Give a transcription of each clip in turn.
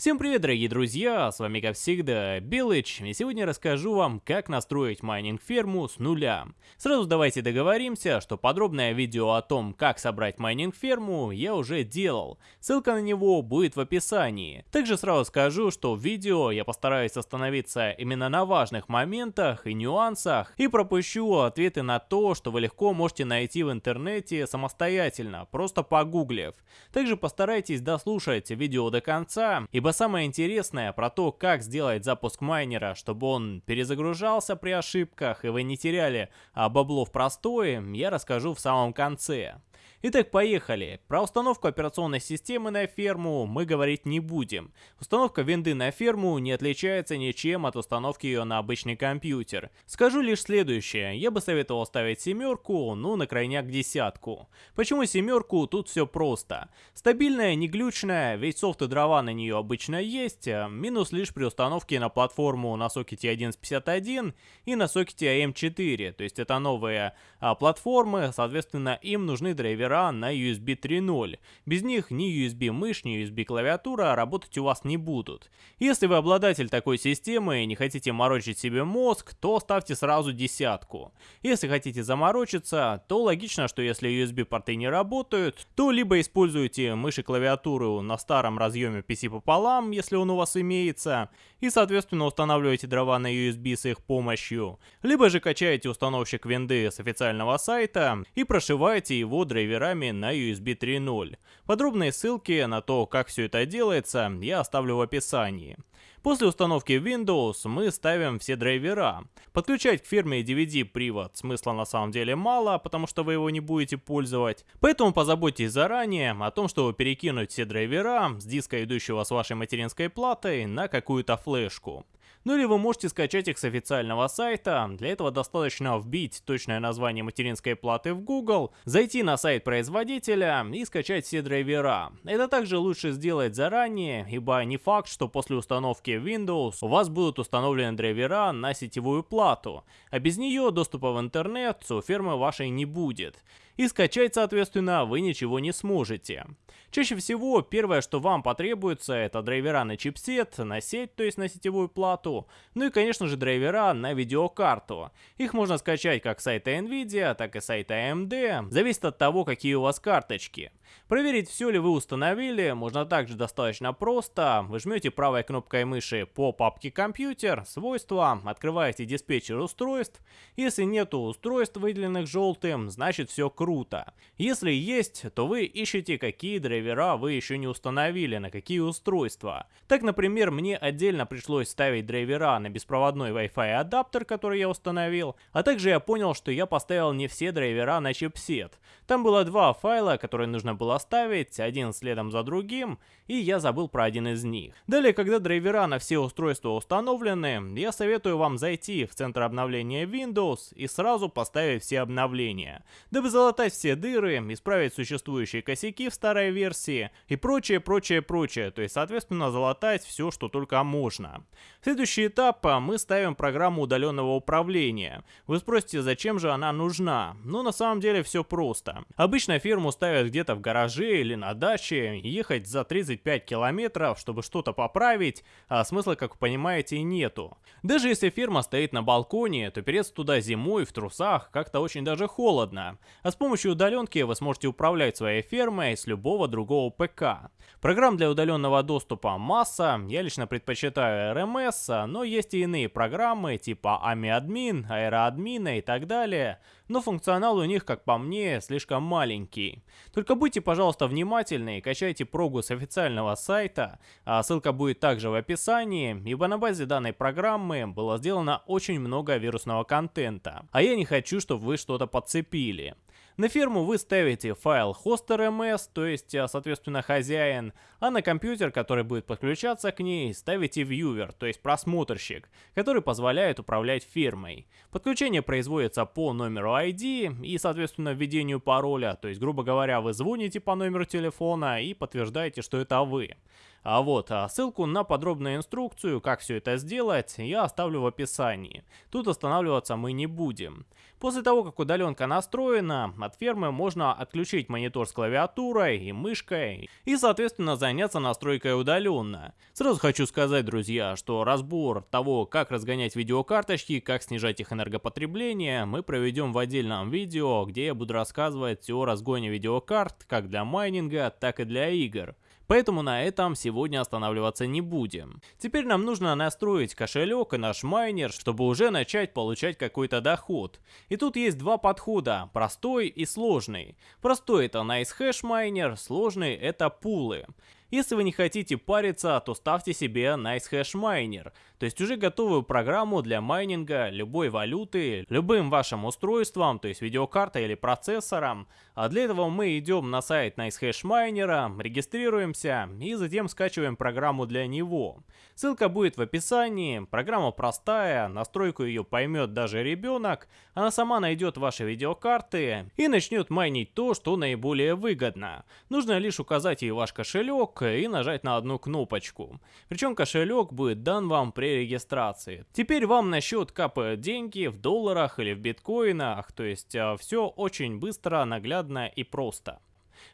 Всем привет, дорогие друзья, с вами как всегда Белыч, и сегодня расскажу вам, как настроить майнинг-ферму с нуля. Сразу давайте договоримся, что подробное видео о том, как собрать майнинг-ферму, я уже делал, ссылка на него будет в описании. Также сразу скажу, что в видео я постараюсь остановиться именно на важных моментах и нюансах, и пропущу ответы на то, что вы легко можете найти в интернете самостоятельно, просто погуглив. Также постарайтесь дослушать видео до конца, ибо Ибо самое интересное про то, как сделать запуск майнера, чтобы он перезагружался при ошибках и вы не теряли а бабло в простое, я расскажу в самом конце. Итак, поехали. Про установку операционной системы на ферму мы говорить не будем. Установка винды на ферму не отличается ничем от установки ее на обычный компьютер. Скажу лишь следующее. Я бы советовал ставить семерку, ну на крайняк десятку. Почему семерку? Тут все просто. Стабильная, не глючная, ведь софт и дрова на нее обычно есть. А минус лишь при установке на платформу на сокете 1151 и на сокете AM4. То есть это новые а, платформы, соответственно им нужны драйвера драйвера на USB 3.0. Без них ни USB мышь, ни USB клавиатура работать у вас не будут. Если вы обладатель такой системы и не хотите морочить себе мозг, то ставьте сразу десятку. Если хотите заморочиться, то логично, что если USB порты не работают, то либо используйте мышь и клавиатуру на старом разъеме PC пополам, если он у вас имеется, и соответственно устанавливаете дрова на USB с их помощью, либо же качаете установщик винды с официального сайта и прошиваете его драйвера драйверами на USB 3.0. Подробные ссылки на то, как все это делается, я оставлю в описании. После установки Windows мы ставим все драйвера. Подключать к фирме DVD привод смысла на самом деле мало, потому что вы его не будете пользовать. Поэтому позаботьтесь заранее о том, чтобы перекинуть все драйвера с диска, идущего с вашей материнской платой, на какую-то флешку. Ну или вы можете скачать их с официального сайта. Для этого достаточно вбить точное название материнской платы в Google, зайти на сайт производителя и скачать все драйвера. Это также лучше сделать заранее, ибо не факт, что после установки Windows у вас будут установлены драйвера на сетевую плату, а без нее доступа в интернет у фермы вашей не будет и скачать, соответственно, вы ничего не сможете. Чаще всего первое, что вам потребуется, это драйвера на чипсет, на сеть, то есть на сетевую плату, ну и, конечно же, драйвера на видеокарту. Их можно скачать как с сайта Nvidia, так и с сайта AMD, зависит от того, какие у вас карточки. Проверить, все ли вы установили, можно также достаточно просто. Вы жмете правой кнопкой мыши по папке «Компьютер», «Свойства», открываете диспетчер устройств. Если нету устройств, выделенных желтым, значит все круто круто. Если есть, то вы ищете, какие драйвера вы еще не установили, на какие устройства. Так, например, мне отдельно пришлось ставить драйвера на беспроводной Wi-Fi адаптер, который я установил, а также я понял, что я поставил не все драйвера на чипсет. Там было два файла, которые нужно было ставить, один следом за другим, и я забыл про один из них. Далее, когда драйвера на все устройства установлены, я советую вам зайти в центр обновления Windows и сразу поставить все обновления, дабы залатать залатать все дыры, исправить существующие косяки в старой версии и прочее, прочее, прочее. То есть, соответственно, залатать все, что только можно. Следующий этап а, мы ставим программу удаленного управления. Вы спросите, зачем же она нужна? Ну, на самом деле все просто. Обычно фирму ставят где-то в гараже или на даче, ехать за 35 километров, чтобы что-то поправить, а смысла, как вы понимаете, нету. Даже если фирма стоит на балконе, то переться туда зимой в трусах как-то очень даже холодно. А с помощью удаленки вы сможете управлять своей фермой с любого другого ПК. Программ для удаленного доступа масса, я лично предпочитаю RMS, но есть и иные программы типа AmiAdmin, AeroAdmin и так далее, но функционал у них, как по мне, слишком маленький. Только будьте, пожалуйста, внимательны и качайте прогу с официального сайта, а ссылка будет также в описании, ибо на базе данной программы было сделано очень много вирусного контента, а я не хочу, чтобы вы что-то подцепили. На ферму вы ставите файл hoster.ms, то есть, а, соответственно, хозяин, а на компьютер, который будет подключаться к ней, ставите viewer, то есть просмотрщик, который позволяет управлять фермой. Подключение производится по номеру ID и, соответственно, введению пароля, то есть, грубо говоря, вы звоните по номеру телефона и подтверждаете, что это вы. А вот, а ссылку на подробную инструкцию, как все это сделать, я оставлю в описании. Тут останавливаться мы не будем. После того, как удаленка настроена, от фермы можно отключить монитор с клавиатурой и мышкой и, соответственно, заняться настройкой удаленно. Сразу хочу сказать, друзья, что разбор того, как разгонять видеокарточки, как снижать их энергопотребление, мы проведем в отдельном видео, где я буду рассказывать о разгоне видеокарт как для майнинга, так и для игр. Поэтому на этом сегодня останавливаться не будем. Теперь нам нужно настроить кошелек и наш майнер, чтобы уже начать получать какой-то доход. И тут есть два подхода, простой и сложный. Простой это Nice Hash майнер, сложный это пулы. Если вы не хотите париться, то ставьте себе Nice Hash Miner, то есть уже готовую программу для майнинга любой валюты, любым вашим устройством, то есть видеокартой или процессором. А для этого мы идем на сайт Nice Hash Miner, регистрируемся и затем скачиваем программу для него. Ссылка будет в описании, программа простая, настройку ее поймет даже ребенок, она сама найдет ваши видеокарты и начнет майнить то, что наиболее выгодно. Нужно лишь указать ей ваш кошелек, и нажать на одну кнопочку. Причем кошелек будет дан вам при регистрации. Теперь вам на счет капают деньги в долларах или в биткоинах, то есть а, все очень быстро, наглядно и просто.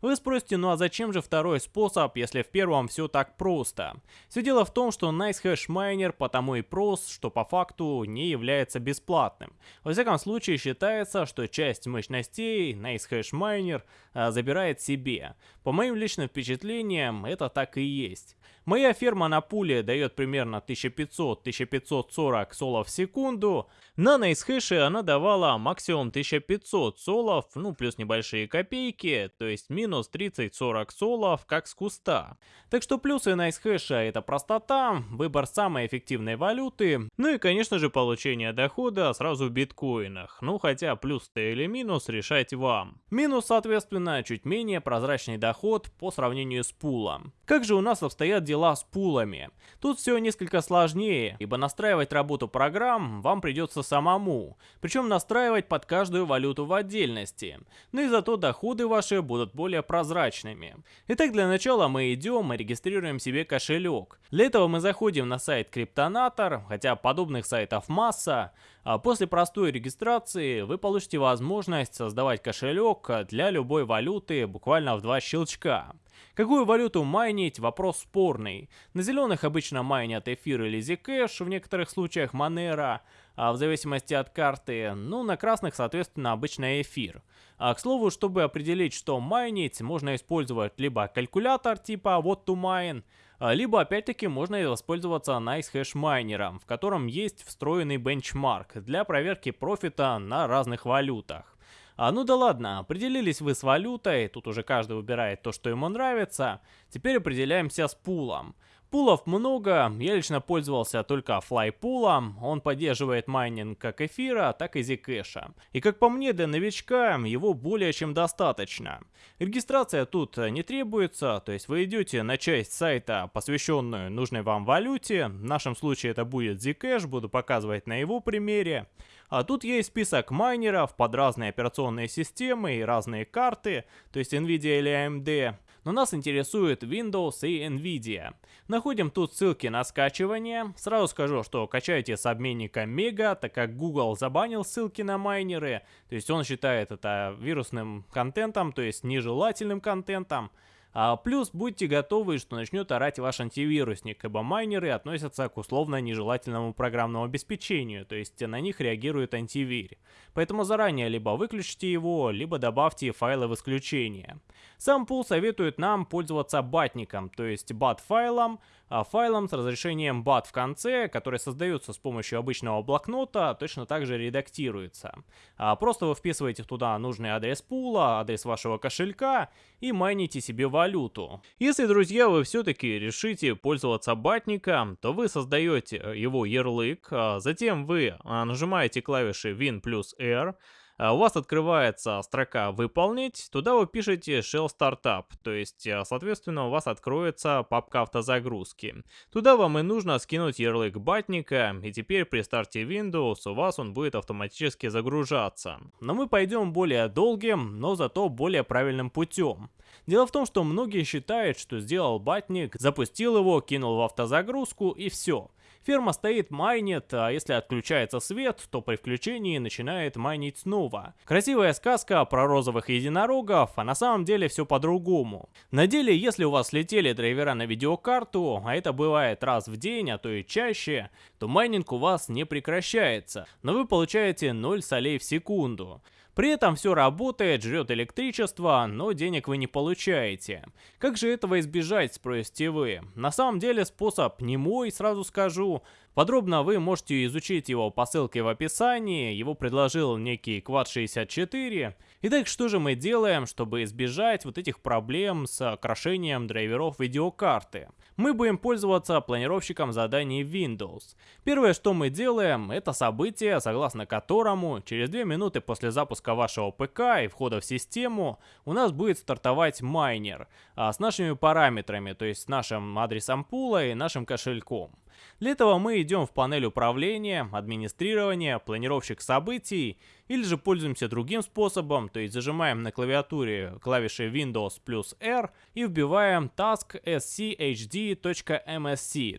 Вы спросите, ну а зачем же второй способ, если в первом все так просто? Все дело в том, что NiceHash Miner потому и прост, что по факту не является бесплатным. Во всяком случае считается, что часть мощностей NiceHash Miner а, забирает себе. По моим личным впечатлениям, это так и есть. Моя ферма на пуле дает примерно 1500-1540 солов в секунду. На NiceHash она давала максимум 1500 солов, ну плюс небольшие копейки, то есть минус 30-40 солов, как с куста. Так что плюсы NiceHash это простота, выбор самой эффективной валюты, ну и конечно же получение дохода сразу в биткоинах. Ну хотя плюс-то или минус решать вам. Минус соответственно чуть менее прозрачный доход по сравнению с пулом. Как же у нас обстоят дела с пулами? Тут все несколько сложнее, ибо настраивать работу программ вам придется самому, причем настраивать под каждую валюту в отдельности, но и зато доходы ваши будут более прозрачными. Итак, для начала мы идем и регистрируем себе кошелек. Для этого мы заходим на сайт Криптонатор, хотя подобных сайтов масса, а после простой регистрации вы получите возможность создавать кошелек для любой валюты буквально в два щелчка. Какую валюту майнить, вопрос спорный. На зеленых обычно майнят эфир или Zcash, в некоторых случаях Monero, а в зависимости от карты, ну на красных соответственно обычно эфир. А к слову, чтобы определить, что майнить, можно использовать либо калькулятор типа what to mine, а, либо опять-таки можно воспользоваться NiceHash майнером, в котором есть встроенный бенчмарк для проверки профита на разных валютах. А, ну да ладно, определились вы с валютой, тут уже каждый выбирает то, что ему нравится. Теперь определяемся с пулом. Пулов много, я лично пользовался только флайпулом, он поддерживает майнинг как эфира, так и зикэша. И как по мне, для новичка его более чем достаточно. Регистрация тут не требуется, то есть вы идете на часть сайта, посвященную нужной вам валюте, в нашем случае это будет Zcash, буду показывать на его примере. А тут есть список майнеров под разные операционные системы и разные карты, то есть Nvidia или AMD. Но нас интересует Windows и Nvidia. Находим тут ссылки на скачивание. Сразу скажу, что качайте с обменника Mega, так как Google забанил ссылки на майнеры. То есть он считает это вирусным контентом, то есть нежелательным контентом. А плюс будьте готовы, что начнет орать ваш антивирусник, ибо майнеры относятся к условно нежелательному программному обеспечению, то есть на них реагирует антивир. Поэтому заранее либо выключите его, либо добавьте файлы в исключение. Сам пул советует нам пользоваться батником, то есть bat-файлом, а файлом с разрешением BAT в конце, который создается с помощью обычного блокнота, точно так же редактируется. А просто вы вписываете туда нужный адрес пула, адрес вашего кошелька и майните себе валюту. Если, друзья, вы все-таки решите пользоваться батником, то вы создаете его ярлык, а затем вы нажимаете клавиши Win плюс R, у вас открывается строка «Выполнить», туда вы пишете Shell Startup, то есть, э, соответственно, у вас откроется папка автозагрузки. Туда вам и нужно скинуть ярлык батника, и теперь при старте Windows у вас он будет автоматически загружаться. Но мы пойдем более долгим, но зато более правильным путем. Дело в том, что многие считают, что сделал батник, запустил его, кинул в автозагрузку и все. Ферма стоит, майнит, а если отключается свет, то при включении начинает майнить снова. Красивая сказка про розовых единорогов, а на самом деле все по-другому. На деле, если у вас летели драйвера на видеокарту, а это бывает раз в день, а то и чаще, то майнинг у вас не прекращается, но вы получаете 0 солей в секунду. При этом все работает, жрет электричество, но денег вы не получаете. Как же этого избежать, спросите вы? На самом деле способ не мой, сразу скажу. Подробно вы можете изучить его по ссылке в описании, его предложил некий Quad64. Итак, что же мы делаем, чтобы избежать вот этих проблем с крашением драйверов видеокарты? Мы будем пользоваться планировщиком заданий Windows. Первое, что мы делаем, это событие, согласно которому через 2 минуты после запуска вашего ПК и входа в систему у нас будет стартовать майнер а, с нашими параметрами, то есть с нашим адресом пула и нашим кошельком. Для этого мы идем в панель управления, администрирования, планировщик событий, или же пользуемся другим способом, то есть зажимаем на клавиатуре клавиши Windows плюс R и вбиваем task schd.msc,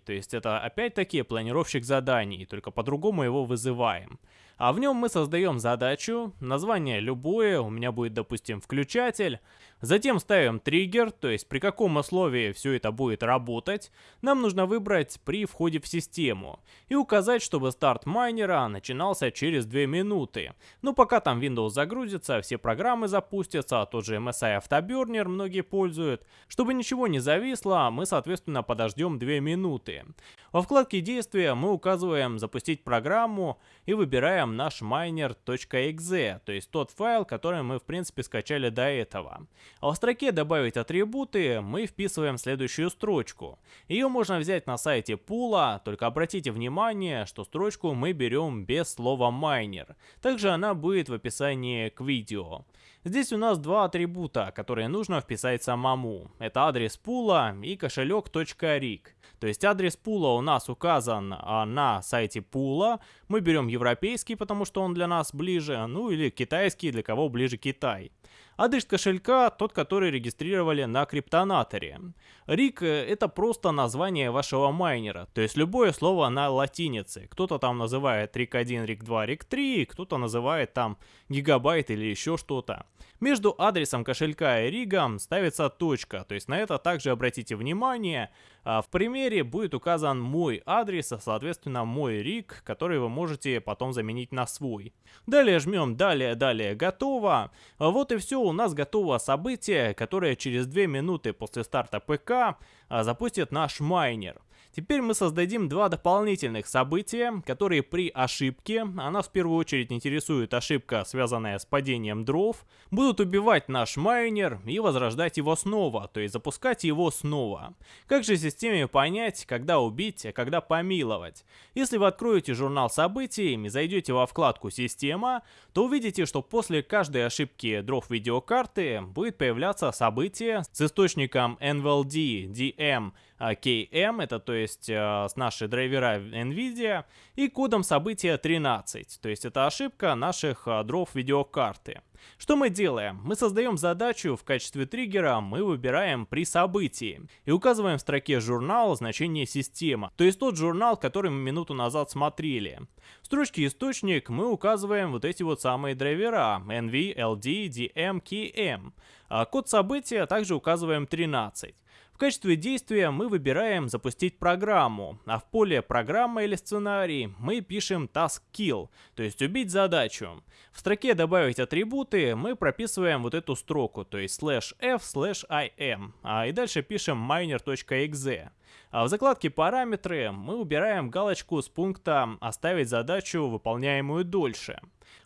то есть это опять-таки планировщик заданий, только по-другому его вызываем. А в нем мы создаем задачу, название любое, у меня будет, допустим, включатель. Затем ставим триггер, то есть при каком условии все это будет работать. Нам нужно выбрать при входе в систему. И указать, чтобы старт майнера начинался через 2 минуты. Но пока там Windows загрузится, все программы запустятся, а тот же MSI Afterburner многие пользуют. Чтобы ничего не зависло, мы соответственно подождем 2 минуты. Во вкладке действия мы указываем запустить программу и выбираем наш miner.exe, то есть тот файл, который мы в принципе скачали до этого. А в строке добавить атрибуты мы вписываем следующую строчку. Ее можно взять на сайте пула, только обратите внимание, что строчку мы берем без слова miner. Также она будет в описании к видео. Здесь у нас два атрибута, которые нужно вписать самому. Это адрес пула и кошелек.rig. То есть адрес пула у нас указан а, на сайте пула. Мы берем европейский, потому что он для нас ближе, ну или китайский, для кого ближе Китай. Адрес кошелька тот, который регистрировали на криптонаторе. Рик это просто название вашего майнера, то есть любое слово на латинице. Кто-то там называет рик 1, рик 2, рик 3, кто-то называет там гигабайт или еще что-то. Между адресом кошелька и ригом ставится точка, то есть на это также обратите внимание. А в примере будет указан мой адрес, а соответственно мой риг, который вы можете потом заменить на свой. Далее жмем далее, далее, готово. Вот и все, у нас готово событие, которое через 2 минуты после старта ПК а, запустит наш майнер. Теперь мы создадим два дополнительных события, которые при ошибке, а нас в первую очередь интересует ошибка, связанная с падением дров, будут убивать наш майнер и возрождать его снова, то есть запускать его снова. Как же системе понять, когда убить, а когда помиловать? Если вы откроете журнал событий и зайдете во вкладку «Система», то увидите, что после каждой ошибки дров видеокарты будет появляться событие с источником NVLD, DM, KM, это то есть э, с нашей драйвера NVIDIA, и кодом события 13, то есть это ошибка наших э, дров видеокарты. Что мы делаем? Мы создаем задачу, в качестве триггера мы выбираем при событии и указываем в строке журнал значение система, то есть тот журнал, который мы минуту назад смотрели. В строчке источник мы указываем вот эти вот самые драйвера NV, LD, DM, KM. А код события также указываем 13. В качестве действия мы выбираем запустить программу, а в поле программа или сценарий мы пишем task kill, то есть убить задачу. В строке добавить атрибуты мы прописываем вот эту строку, то есть slash f slash im, а и дальше пишем miner.exe. А в закладке «Параметры» мы убираем галочку с пункта «Оставить задачу, выполняемую дольше».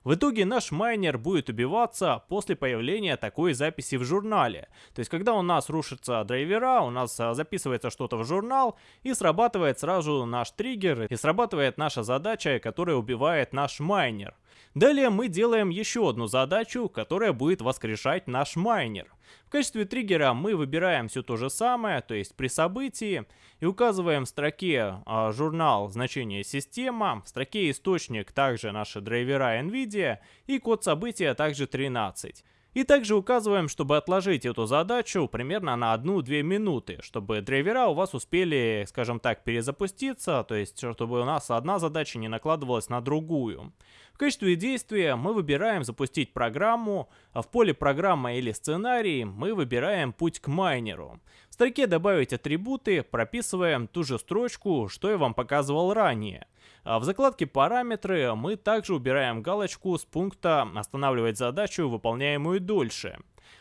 В итоге наш майнер будет убиваться после появления такой записи в журнале. То есть, когда у нас рушатся драйвера, у нас а, записывается что-то в журнал, и срабатывает сразу наш триггер, и срабатывает наша задача, которая убивает наш майнер. Далее мы делаем еще одну задачу, которая будет воскрешать наш майнер. В качестве триггера мы выбираем все то же самое, то есть при событии, и указываем в строке э, журнал значение система, в строке источник также наши драйвера NVIDIA и код события также 13. И также указываем, чтобы отложить эту задачу примерно на 1-2 минуты, чтобы драйвера у вас успели, скажем так, перезапуститься, то есть чтобы у нас одна задача не накладывалась на другую. Качестве действия мы выбираем запустить программу, а в поле программа или сценарий мы выбираем путь к майнеру. В строке добавить атрибуты, прописываем ту же строчку, что я вам показывал ранее. А в закладке «Параметры» мы также убираем галочку с пункта «Останавливать задачу, выполняемую дольше».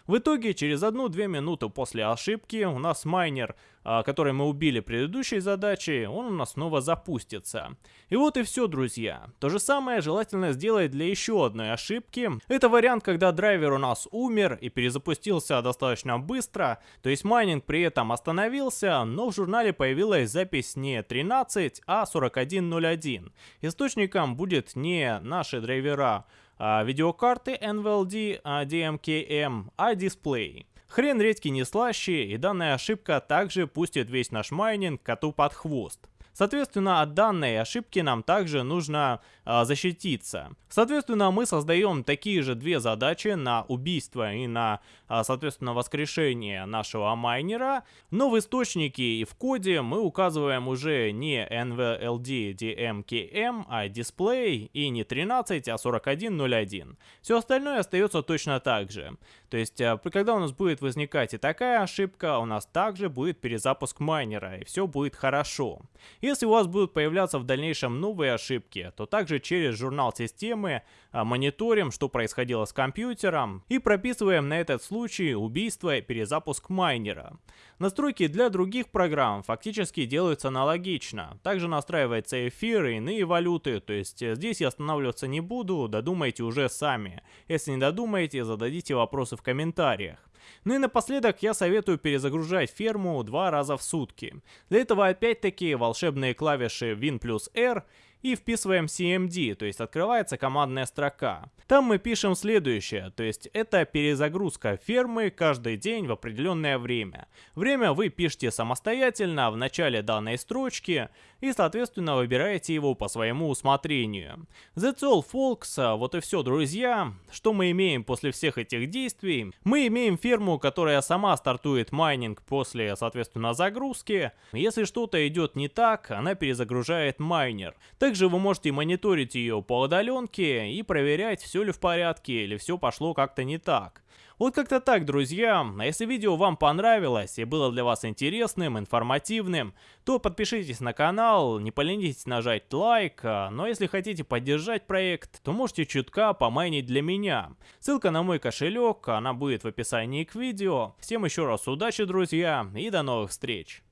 В итоге, через 1-2 минуты после ошибки у нас майнер, а, который мы убили предыдущей задачей, он у нас снова запустится. И вот и все, друзья. То же самое желательно сделать для еще одной ошибки. Это вариант, когда драйвер у нас умер и перезапустился достаточно быстро, то есть майнинг при этом остановился, но в журнале появилась запись не 13, а 4101. Источником будет не наши драйвера, а, видеокарты NVLD DMKM, а дисплей. Хрен редьки не слаще, и данная ошибка также пустит весь наш майнинг коту под хвост. Соответственно, от данной ошибки нам также нужно э, защититься. Соответственно, мы создаем такие же две задачи на убийство и на, э, соответственно, воскрешение нашего майнера. Но в источнике и в коде мы указываем уже не NVLD DMKM, а display и не 13, а 4101. Все остальное остается точно так же. То есть, э, когда у нас будет возникать и такая ошибка, у нас также будет перезапуск майнера, и все будет хорошо. Если у вас будут появляться в дальнейшем новые ошибки, то также через журнал системы а, мониторим, что происходило с компьютером и прописываем на этот случай убийство и перезапуск майнера. Настройки для других программ фактически делаются аналогично. Также настраивается эфир и иные валюты, то есть э, здесь я останавливаться не буду, додумайте уже сами. Если не додумаете, зададите вопросы в комментариях. Ну и напоследок я советую перезагружать ферму два раза в сутки. Для этого опять-таки волшебные клавиши Win плюс R и вписываем CMD, то есть открывается командная строка. Там мы пишем следующее, то есть это перезагрузка фермы каждый день в определенное время. Время вы пишете самостоятельно в начале данной строчки и соответственно выбираете его по своему усмотрению. That's all folks, вот и все друзья. Что мы имеем после всех этих действий? Мы имеем ферму, которая сама стартует майнинг после соответственно загрузки. Если что-то идет не так, она перезагружает майнер. Также вы можете мониторить ее по удаленке и проверять, все ли в порядке или все пошло как-то не так. Вот как-то так, друзья. А если видео вам понравилось и было для вас интересным, информативным, то подпишитесь на канал, не поленитесь нажать лайк, а, но если хотите поддержать проект, то можете чутка помайнить для меня. Ссылка на мой кошелек, она будет в описании к видео. Всем еще раз удачи, друзья, и до новых встреч.